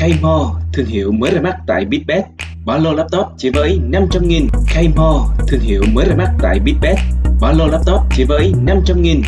K-More, thương hiệu mới ra mắt tại Bitbet. Ba lô laptop chỉ với 500 nghìn. K-More, thương hiệu mới ra mắt tại Bitbet. Ba lô laptop chỉ với 500 nghìn.